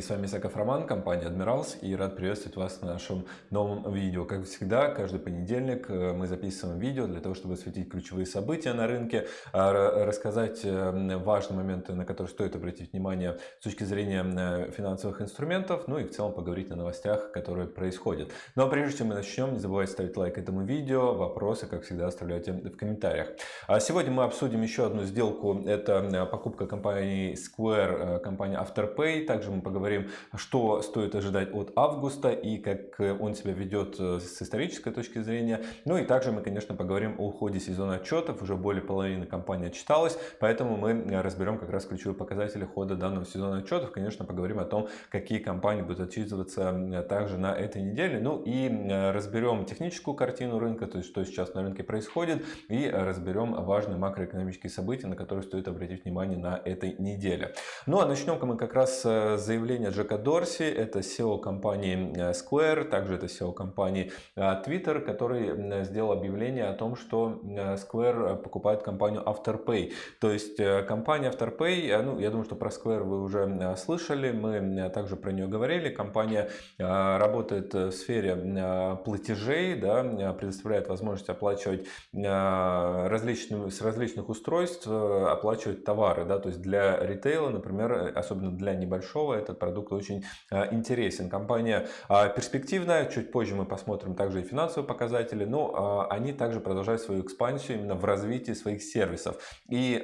Коллеги! С вами Исаков Роман, компания Admirals и рад приветствовать вас на нашем новом видео. Как всегда, каждый понедельник э, мы записываем видео для того, чтобы осветить ключевые события на рынке, а, рассказать э, важные моменты, на которые стоит обратить внимание с точки зрения э, финансовых инструментов, ну и в целом поговорить о новостях, которые происходят. Но ну, а прежде чем мы начнем, не забывайте ставить лайк этому видео, вопросы, как всегда, оставляйте в комментариях. А сегодня мы обсудим еще одну сделку, это покупка компании Square, компания Afterpay, также мы поговорим, что стоит ожидать от августа и как он себя ведет э, с исторической точки зрения. Ну и также мы, конечно, поговорим о уходе сезона отчетов. Уже более половины компании отчиталась, поэтому мы разберем как раз ключевые показатели хода данного сезона отчетов. Конечно, поговорим о том, какие компании будут отчитываться также на этой неделе. Ну и разберем техническую картину рынка, то есть что сейчас на рынке происходит, и разберем важные макроэкономические события, на которые стоит обратить внимание на этой неделе. Ну а начнем мы как раз с заявление Джека Дорси, это SEO компании э, Square, также это SEO компании э, Twitter, который сделал объявление о том, что э, Square покупает компанию Afterpay. То есть компания Afterpay, ну я думаю, что про Square вы уже слышали, мы также про нее говорили. Компания работает в сфере платежей, да, предоставляет возможность оплачивать различные, с различных устройств, оплачивать товары. Да, то есть для ритейла, например, особенно для небольшого большого, этот продукт очень а, интересен. Компания а, перспективная, чуть позже мы посмотрим также и финансовые показатели, но а, они также продолжают свою экспансию именно в развитии своих сервисов. И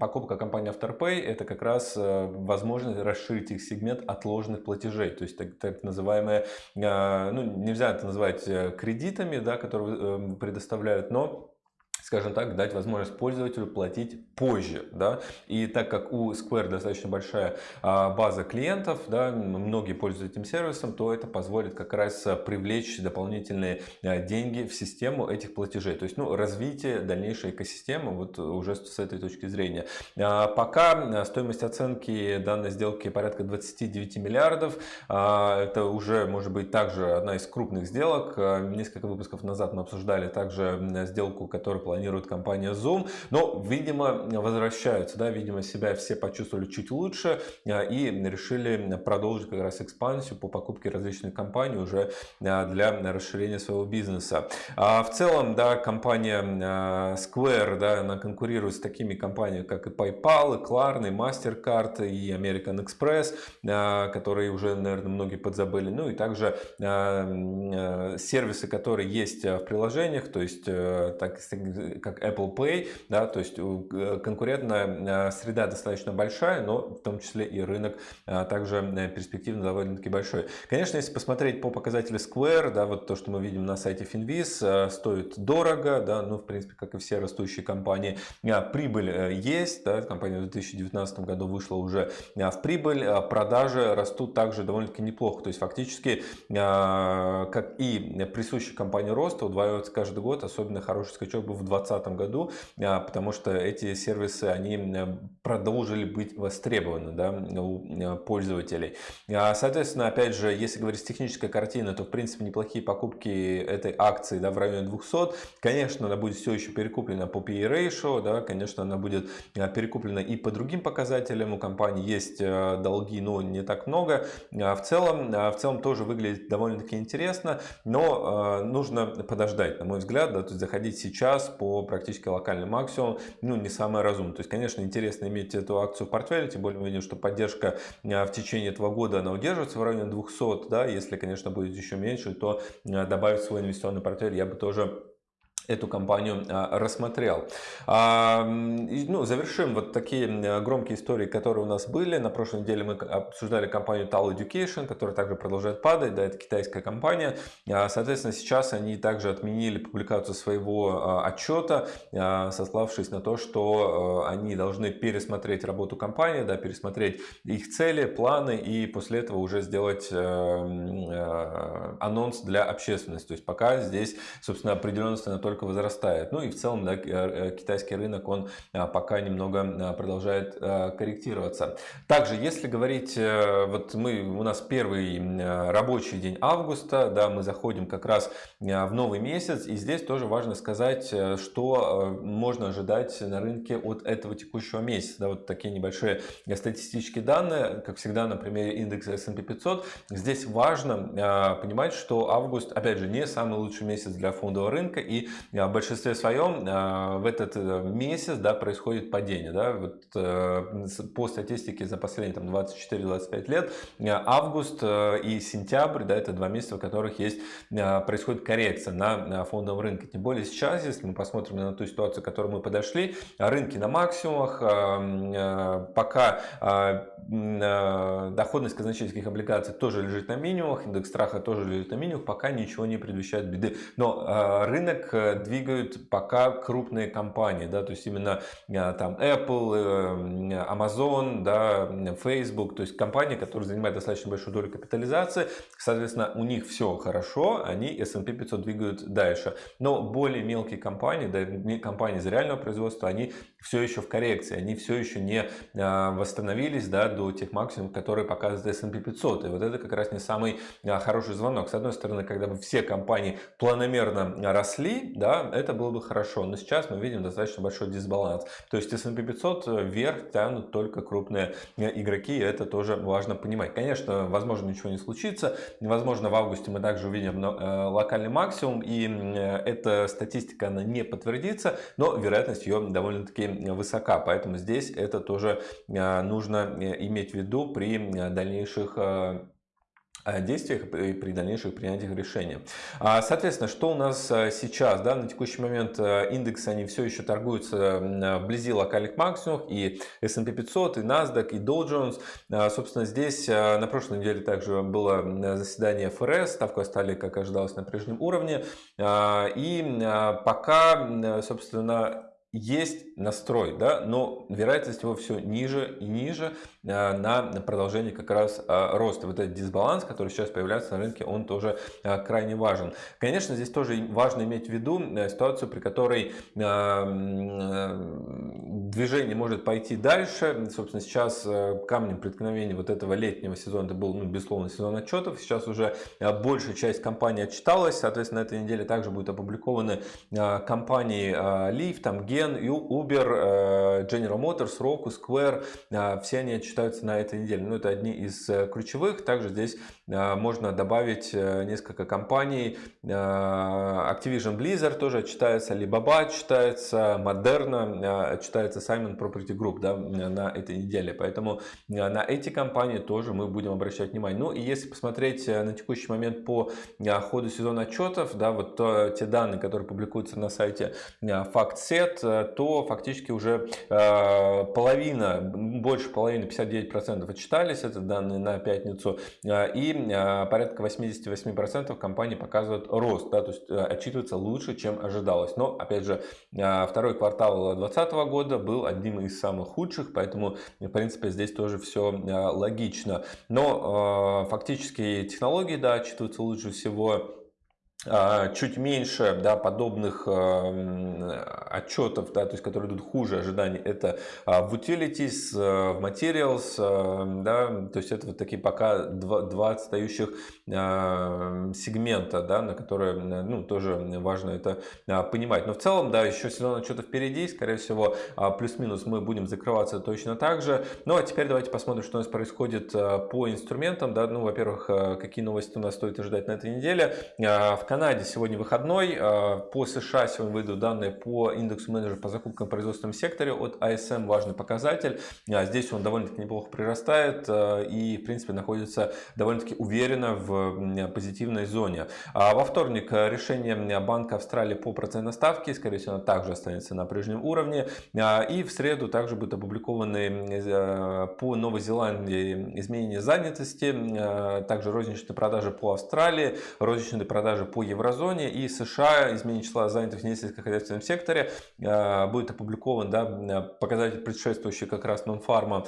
покупка компании Afterpay это как раз возможность расширить их сегмент отложенных платежей, то есть так, так называемые, ну нельзя это называть э, кредитами, да, которые э, предоставляют, но скажем так, дать возможность пользователю платить позже. Да? И так как у Square достаточно большая а, база клиентов, да, многие пользуются этим сервисом, то это позволит как раз привлечь дополнительные а, деньги в систему этих платежей. То есть ну, развитие дальнейшей экосистемы вот уже с этой точки зрения. А, пока стоимость оценки данной сделки порядка 29 миллиардов. Это уже может быть также одна из крупных сделок. Несколько выпусков назад мы обсуждали также сделку, которая планирует компания Zoom. Но, видимо, возвращаются, да, видимо, себя все почувствовали чуть лучше а, и решили продолжить как раз экспансию по покупке различных компаний уже а, для расширения своего бизнеса. А в целом, да, компания Square, да, она конкурирует с такими компаниями, как и PayPal, и Klarna, и MasterCard, и American Express, которые уже, наверное, многие подзабыли. Ну и также сервисы, которые есть в приложениях, то есть э, так, как Apple Pay, да, то есть э, конкурентная э, среда достаточно большая, но в том числе и рынок э, также перспективно довольно-таки большой. Конечно, если посмотреть по показателю Square, да, вот то, что мы видим на сайте Finviz, стоит дорого, да, ну, в принципе, как и все растущие компании, прибыль есть, да, компания в 2019 году вышла уже в прибыль, продажи растут также довольно-таки неплохо, то есть фактически, как и присущий компании роста, удваивается каждый год, особенно хороший скачок был в 2020 году, а, потому что эти сервисы, они продолжили быть востребованы да, у а, пользователей. А, соответственно, опять же, если говорить с технической картины, то в принципе неплохие покупки этой акции да, в районе 200. Конечно, она будет все еще перекуплена по PE ratio, да, конечно, она будет перекуплена и по другим показателям. У компании есть долги, но не так много. В целом, в целом тоже выглядит довольно-таки интересно, но нужно подождать, на мой взгляд, да, то есть заходить сейчас по практически локальный максимум, ну, не самое разумное. То есть, конечно, интересно иметь эту акцию в портфеле, тем более мы видим, что поддержка а, в течение этого года, она удерживается в районе 200, да, если, конечно, будет еще меньше, то а, добавить свой инвестиционный портфель я бы тоже эту компанию а, рассмотрел. А, ну, завершим вот такие громкие истории, которые у нас были. На прошлой неделе мы обсуждали компанию Tal Education, которая также продолжает падать. Да, это китайская компания. А, соответственно, сейчас они также отменили публикацию своего отчета, сославшись на то, что они должны пересмотреть работу компании, да, пересмотреть их цели, планы и после этого уже сделать анонс для общественности. То есть пока здесь, собственно, определенности на только только возрастает. Ну и в целом да, китайский рынок, он пока немного продолжает корректироваться. Также, если говорить, вот мы, у нас первый рабочий день августа, да, мы заходим как раз в новый месяц, и здесь тоже важно сказать, что можно ожидать на рынке от этого текущего месяца. Да, вот такие небольшие статистические данные, как всегда на примере индекса S&P 500. Здесь важно э, понимать, что август, опять же, не самый лучший месяц для фондового рынка, и э, в большинстве своем э, в этот месяц да, происходит падение. Да? Вот, по статистике за последние 24-25 лет август и сентябрь, да, это два месяца, в которых есть, происходит коррекция на фондовом рынке. Тем более сейчас, если мы посмотрим на ту ситуацию, к которой мы подошли, рынки на максимумах, пока доходность казначейских облигаций тоже лежит на минимумах, индекс страха тоже лежит на минимумах, пока ничего не предвещает беды. Но э, рынок э, двигают пока крупные компании, да, то есть именно э, там Apple, Amazon, да, Facebook, то есть компании, которые занимают достаточно большую долю капитализации, соответственно, у них все хорошо, они S&P 500 двигают дальше. Но более мелкие компании, да, компании из реального производства, они все еще в коррекции, они все еще не восстановились да, до тех максимумов, которые показывает S&P 500. И вот это как раз не самый хороший звонок. С одной стороны, когда бы все компании планомерно росли, да, это было бы хорошо. Но сейчас мы видим достаточно большой дисбаланс. То есть S&P 500 вверх тянут только крупные э, игроки, и это тоже важно понимать. Конечно, возможно, ничего не случится. Возможно, в августе мы также увидим э, локальный максимум, и э, эта статистика, она не подтвердится, но вероятность ее довольно-таки высока. Поэтому здесь это тоже нужно иметь в виду при дальнейших э, э, действиях и при дальнейших принятиях решения. А, соответственно, что у нас э, сейчас? Да, на текущий момент индексы они все еще торгуются вблизи локальных максимумов и S&P 500, и NASDAQ, и Dow Jones. А, собственно, здесь на прошлой неделе также было заседание ФРС, ставку оставили, как ожидалось, на прежнем уровне. А, и пока, собственно, есть настрой, да, но вероятность его все ниже и ниже э, на продолжение как раз э, роста. Вот этот дисбаланс, который сейчас появляется на рынке, он тоже э, крайне важен. Конечно, здесь тоже важно иметь в виду ситуацию, при которой движение может пойти дальше. Собственно, сейчас камнем преткновения вот этого летнего сезона, это был, ну, безусловно, сезон отчетов. Сейчас уже большая часть компаний отчиталась. Соответственно, на этой неделе также будут опубликованы компании Leaf, там Gen, Uber, э, General Motors, Roku, Square, э, все они отчитаются на этой неделе. Ну, это одни из э, ключевых. Также здесь можно добавить несколько компаний. Activision Blizzard тоже отчитается, Alibaba отчитается, Moderna отчитается, Simon Property Group да, на этой неделе. Поэтому на эти компании тоже мы будем обращать внимание. Ну и если посмотреть на текущий момент по ходу сезона отчетов, да, вот те данные, которые публикуются на сайте FactSet, то фактически уже э, половина, больше половины, 59% отчитались, это данные на пятницу, э, и э, порядка 88% компаний показывают рост, да, то есть отчитываются лучше, чем ожидалось. Но, опять же, второй квартал 2020 года был одним из самых худших, поэтому, в принципе, здесь тоже все логично. Но фактически технологии, да, отчитываются лучше всего чуть меньше да, подобных э, отчетов, да, то есть, которые идут хуже ожиданий, это а, в utilities, э, в materials, э, да, то есть это вот такие пока два, два отстающих сегмента, да, на которые ну, тоже важно это понимать. Но в целом, да, еще сезон отчетов впереди, скорее всего, плюс-минус мы будем закрываться точно так же. Ну а теперь давайте посмотрим, что у нас происходит по инструментам. Да, ну, во-первых, какие новости у нас стоит ожидать на этой неделе. В Канаде сегодня выходной. А, по США сегодня выйдут данные по индексу менеджеров по закупкам в производственном секторе от ISM. Важный показатель. А, здесь он довольно-таки неплохо прирастает а, и, в принципе, находится довольно-таки уверенно в позитивной зоне. Во вторник решение Банка Австралии по процентной ставке. Скорее всего, также останется на прежнем уровне. И в среду также будут опубликованы по Новой Зеландии изменения занятости. Также розничные продажи по Австралии, розничные продажи по еврозоне и США изменение числа занятых в несельскохозяйственном секторе э, будет опубликован да, показатель предшествующий как раз нонфарма.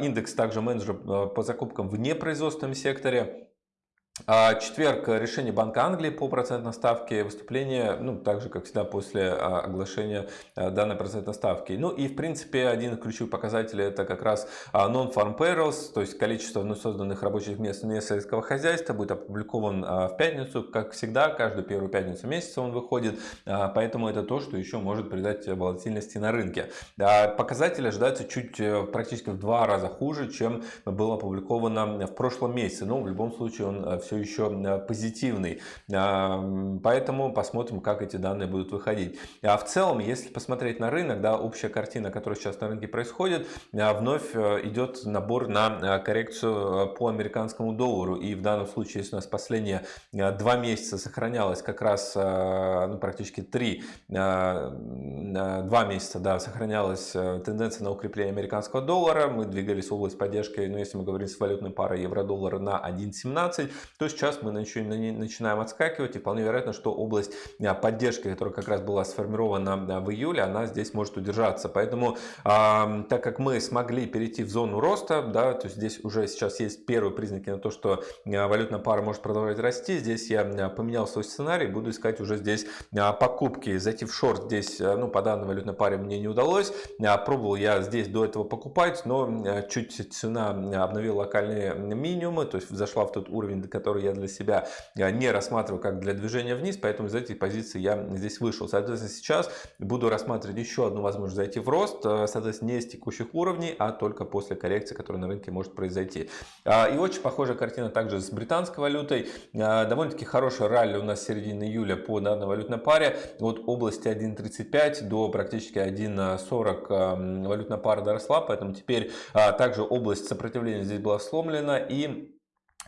Индекс также менеджеров э, по закупкам в непроизводственном секторе А четверг – решение Банка Англии по процентной ставке, выступление, ну, так же, как всегда, после а, оглашения а, данной процентной ставки. Ну и, в принципе, один из ключевых показателей – это как раз а, non-farm payrolls, то есть количество вновь созданных рабочих мест вне сельского хозяйства, будет опубликован в пятницу, как всегда, каждую первую пятницу месяца он выходит, поэтому это то, что еще может придать волатильности на рынке. Показатели ожидаются чуть э, практически в два раза хуже, чем было опубликовано в прошлом месяце, но в любом случае он э, все еще э, позитивный. Поэтому посмотрим, как эти данные будут выходить. А в целом, если посмотреть на рынок, да, общая картина, которая сейчас на рынке происходит, а, вновь э, идет набор на э, коррекцию по американскому доллару. И в данном случае, если у нас последние два месяца сохранялось как раз ну, практически три, два месяца да, сохранялась тенденция на укрепление американского доллара, мы двигались в область поддержки, ну, если мы говорим с валютной парой евро-доллара на 1.17, то сейчас мы начинаем отскакивать и вполне вероятно, что область а, поддержки, которая как раз была сформирована в июле, она здесь может удержаться. Поэтому, так как мы смогли перейти в зону роста, да, то есть здесь уже сейчас есть первые признаки на то, что а, валютная пара может продолжать расти, здесь я а, поменял свой сценарий, буду искать уже здесь покупки, зайти в шорт здесь, ну, по данной валютной паре мне не удалось, пробовал я здесь до этого покупать, но чуть цена обновила локальные минимумы, то есть зашла в тот уровень, до которого который я для себя э, не рассматриваю как для движения вниз, поэтому из этой позиции я здесь вышел. Соответственно, сейчас буду рассматривать еще одну возможность зайти в рост, э, соответственно, не с текущих уровней, а только после коррекции, которая на рынке может произойти. А, и очень похожая картина также с британской валютой. А, довольно-таки хорошая ралли у нас середины июля по данной валютной паре. От области 1.35 до практически 1.40 э, валютная пара доросла, поэтому теперь а, также область сопротивления здесь была сломлена и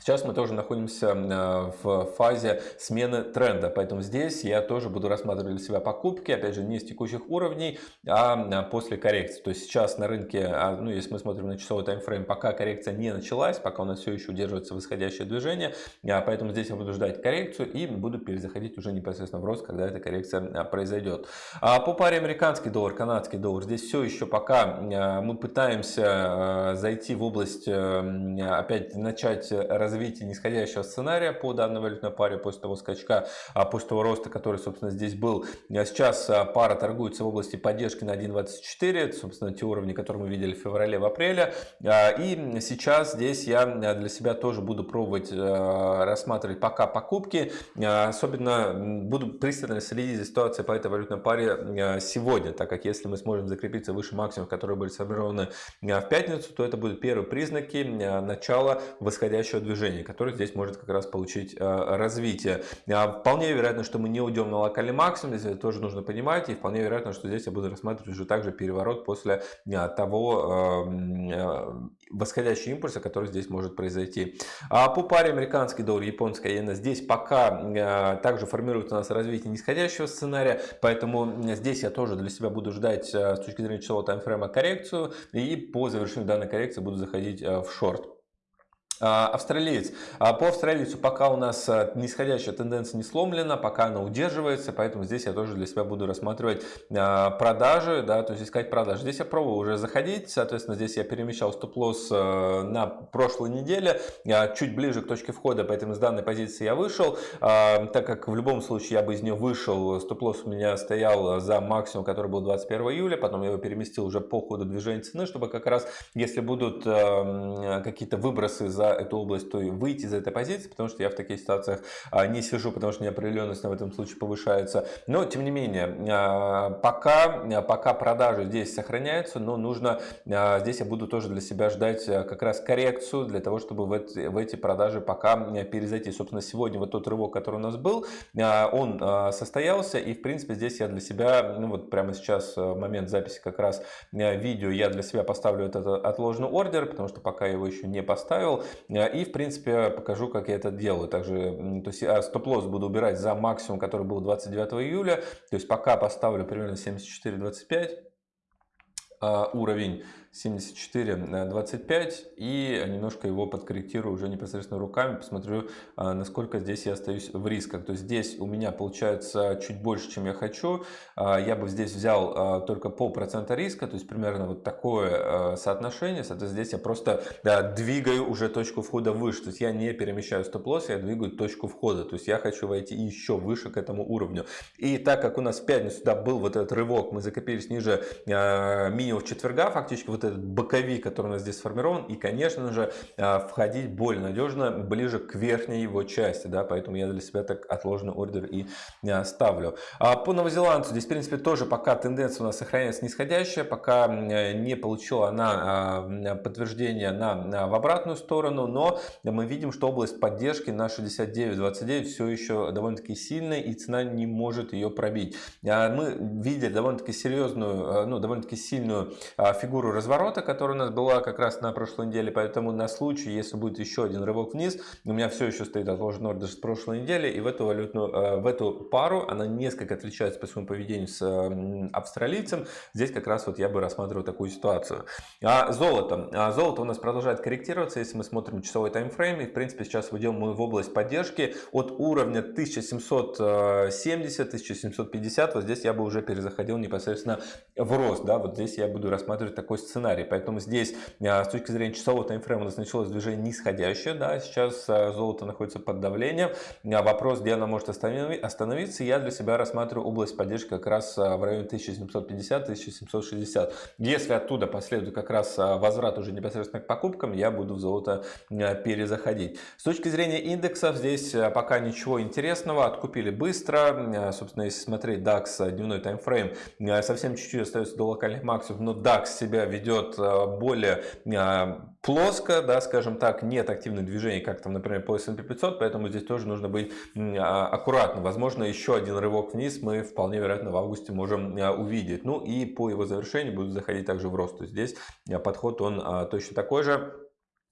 Сейчас мы тоже находимся э, в фазе смены тренда, поэтому здесь я тоже буду рассматривать для себя покупки, опять же, не с текущих уровней, а э, после коррекции. То есть сейчас на рынке, а, ну если мы смотрим на часовой таймфрейм, пока коррекция не началась, пока у нас все еще удерживается восходящее движение, а, поэтому здесь я буду ждать коррекцию и буду перезаходить уже непосредственно в рост, когда эта коррекция а, произойдет. По паре американский доллар, канадский доллар, здесь все еще пока мы пытаемся зайти в область, опять начать развивать развития нисходящего сценария по данной валютной паре после того скачка, а после того роста, который, собственно, здесь был. А сейчас а, пара торгуется в области поддержки на 1.24, это, собственно, те уровни, которые мы видели в феврале, в апреле. И сейчас здесь я для себя тоже буду пробовать рассматривать пока покупки. Особенно буду пристально следить за ситуацией по этой валютной паре сегодня, так как если мы сможем закрепиться выше максимумов, которые были сформированы в пятницу, то это будут первые признаки начала восходящего движения движений, который здесь может как раз получить э, развитие. А, вполне вероятно, что мы не уйдем на локальный максимум, здесь это тоже нужно понимать, и вполне вероятно, что здесь я буду рассматривать уже также переворот после э, того э, восходящего импульса, который здесь может произойти. А по паре американский доллар, японская иена, здесь пока также формируется у нас развитие нисходящего сценария, поэтому здесь я тоже для себя буду ждать с точки зрения часового таймфрейма коррекцию, и по завершению данной коррекции буду заходить в шорт. А, австралиец. А, по австралийцу пока у нас а, нисходящая тенденция не сломлена, пока она удерживается, поэтому здесь я тоже для себя буду рассматривать продажи, да, то есть искать продажи. Здесь я пробую уже заходить, соответственно, здесь я перемещал стоп-лосс на прошлой неделе, чуть ближе к точке входа, поэтому с данной позиции я вышел, так как в любом случае я бы из нее вышел, стоп-лосс у меня стоял за максимум, который был 21 июля, потом я его переместил уже по ходу движения цены, чтобы как раз, если будут какие-то выбросы за эту область, то выйти из этой позиции, потому что я в таких ситуациях а, не сижу, потому что неопределенность в этом случае повышается. Но, тем не менее, а, пока, пока продажи здесь сохраняются, но нужно, а, здесь я буду тоже для себя ждать как раз коррекцию, для того, чтобы в эти, в эти продажи пока перезайти. Собственно, сегодня вот тот рывок, который у нас был, он состоялся, и, в принципе, здесь я для себя, ну вот прямо сейчас, момент записи как раз видео, я для себя поставлю этот отложенный ордер, потому что пока я его еще не поставил, и, в принципе, покажу, как я это делаю. Также, то есть, а, стоп-лосс буду убирать за максимум, который был 29 июля. То есть, пока поставлю примерно 74.25 а, уровень. 74.25 и немножко его подкорректирую уже непосредственно руками, посмотрю, насколько здесь я остаюсь в рисках. То есть здесь у меня получается чуть больше, чем я хочу. Я бы здесь взял только полпроцента риска, то есть примерно вот такое соотношение. Соответственно, здесь я просто двигаю уже точку входа выше. То есть я не перемещаю стоп-лосс, я двигаю точку входа. То есть я хочу войти еще выше к этому уровню. И так как у нас в пятницу да, был вот этот рывок, мы закопились ниже э, минимум четверга, фактически вот этот боковик, который у нас здесь сформирован. И, конечно же, э, входить более надежно ближе к верхней его части. Да, поэтому я для себя так отложенный ордер и э, ставлю. А по новозеландцу здесь, в принципе, тоже пока тенденция у нас сохраняется нисходящая, пока не получила она подтверждение на, в обратную сторону, но мы видим, что область поддержки на 69.29 все еще довольно-таки сильная и цена не может ее пробить. А мы видели довольно-таки серьезную, ну, довольно-таки сильную фигуру разворота, которая у нас была как раз на прошлой неделе, поэтому на случай, если будет еще один рывок вниз, у меня все еще стоит отложенный ордер с прошлой недели, и в эту валютную, в эту пару она несколько отличается по своему поведению с австралийцем. Здесь как раз вот я бы рассматривал такую ситуацию. А золото. А золото у нас продолжает корректироваться, если мы смотрим часовой таймфрейм. И в принципе сейчас выйдем мы в область поддержки от уровня 1770-1750. Вот здесь я бы уже перезаходил непосредственно в рост. Да? Вот здесь я буду рассматривать такой сценарий. Поэтому здесь а, с точки зрения часового таймфрейма у нас началось движение нисходящее. Да? Сейчас а, золото находится под давлением. Вопрос, где оно может остановиться. Я для себя рассматриваю область поддержки как раз в районе 1750-1760. Если оттуда последует как раз возврат уже непосредственно к покупкам, я буду в золото перезаходить. С точки зрения индексов, здесь пока ничего интересного, откупили быстро. Собственно, если смотреть DAX дневной таймфрейм, совсем чуть-чуть остается до локальных максимумов, но DAX себя ведет более плоско, да, скажем так, нет активных движений, как там, например, по S&P 500, поэтому здесь тоже нужно быть а, аккуратным. Возможно, еще один рывок вниз мы вполне вероятно в августе можем увидеть. Ну и по его завершению будут заходить также в рост. То есть здесь подход он точно такой же.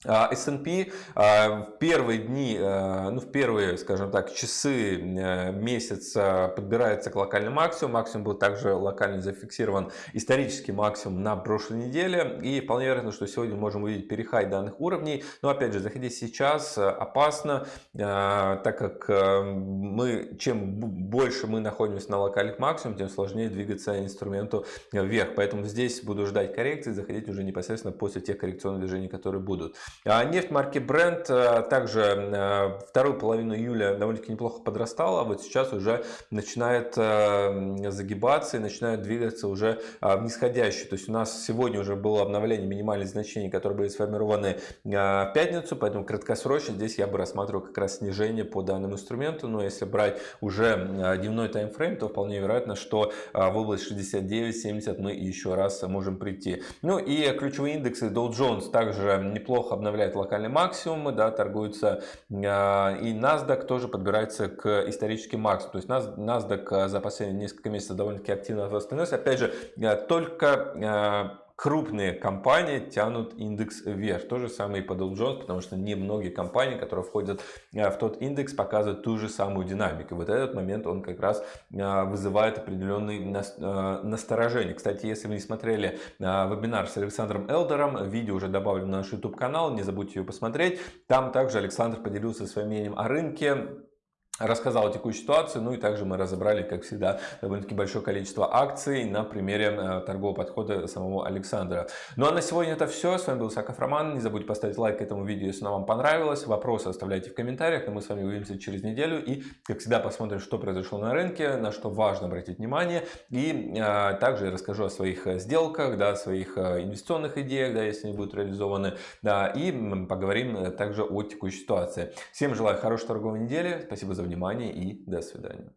А, S&P а, в первые дни, а, ну в первые, скажем так, часы э, месяца подбирается к локальному максимуму. Максимум был также локально зафиксирован исторический максимум на прошлой неделе. И вполне вероятно, что сегодня можем увидеть перехай данных уровней. Но опять же, заходить сейчас э, опасно, так как э, мы, чем больше мы находимся на локальных максимумах, тем сложнее двигаться инструменту вверх. Поэтому здесь буду ждать коррекции, заходить уже непосредственно после тех коррекционных движений, которые будут. А нефть марки Brent э, также э, вторую половину июля довольно-таки неплохо подрастала, а вот сейчас уже начинает э, загибаться и начинает двигаться уже в нисходящую. То есть у нас сегодня уже было обновление минимальных значений, которые были сформированы в пятницу, поэтому краткосрочно здесь я бы рассматривал как раз снижение по данному инструменту. Но если брать уже дневной таймфрейм, то вполне вероятно, что в область 69-70 мы еще раз можем прийти. Ну и ключевые индексы Dow Jones также неплохо обновляет локальные максимумы, да, торгуются, а, и NASDAQ тоже подбирается к историческим максимумам. То есть NASDAQ а, за последние несколько месяцев довольно-таки активно восстановился. Опять же, а, только крупные компании тянут индекс вверх. То же самое и по Dow Jones, потому что не многие компании, которые входят в тот индекс, показывают ту же самую динамику. Вот этот момент он как раз вызывает определенный насторожение. Кстати, если вы не смотрели вебинар с Александром Элдером, видео уже добавлено на наш YouTube канал, не забудьте ее посмотреть. Там также Александр поделился своим мнением о рынке, рассказал о текущей ситуации, ну и также мы разобрали, как всегда, довольно-таки большое количество акций на примере э, торгового подхода самого Александра. Ну а на сегодня это все. С вами был Саков Роман. Не забудьте поставить лайк этому видео, если оно вам понравилось. Вопросы оставляйте в комментариях, но мы с вами увидимся через неделю. И, как всегда, посмотрим, что произошло на рынке, на что важно обратить внимание. И а, также я расскажу о своих э, сделках, да, о своих инвестиционных идеях, да, если они будут реализованы. Да, и поговорим также о текущей ситуации. Всем желаю хорошей торговой недели. Спасибо за внимание и до свидания.